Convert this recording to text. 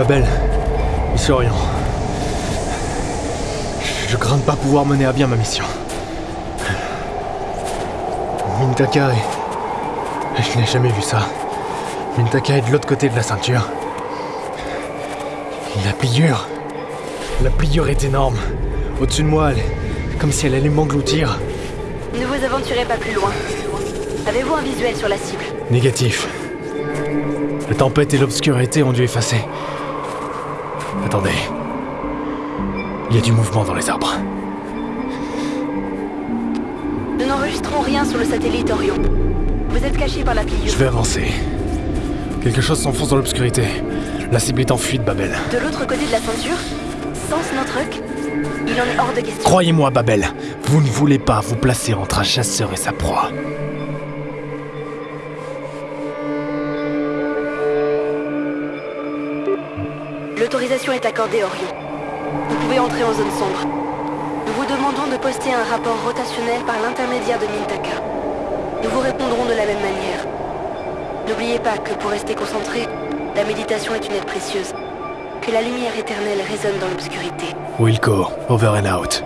Babel, Monsieur Orion. Je crains de pas pouvoir mener à bien ma mission. Mintaka est... Je n'ai jamais vu ça. Mintaka est de l'autre côté de la ceinture. La pliure. La pliure est énorme. Au-dessus de moi, elle est comme si elle allait m'engloutir. Ne vous aventurez pas plus loin. Avez-vous un visuel sur la cible? Négatif. La tempête et l'obscurité ont dû effacer. Attendez. Il y a du mouvement dans les arbres. Nous n'enregistrons rien sur le satellite Orion. Vous êtes caché par la Je pliure. vais avancer. Quelque chose s'enfonce dans l'obscurité. La cible est en fuite, Babel. De l'autre côté de la ceinture Sans Snowtruck Il en est hors de question. Croyez-moi, Babel, vous ne voulez pas vous placer entre un chasseur et sa proie. L'autorisation est accordée, Orion. Vous pouvez entrer en zone sombre. Nous vous demandons de poster un rapport rotationnel par l'intermédiaire de Mintaka. Nous vous répondrons de la même manière. N'oubliez pas que pour rester concentré, la méditation est une aide précieuse. Que la lumière éternelle résonne dans l'obscurité. Wilco, over and out.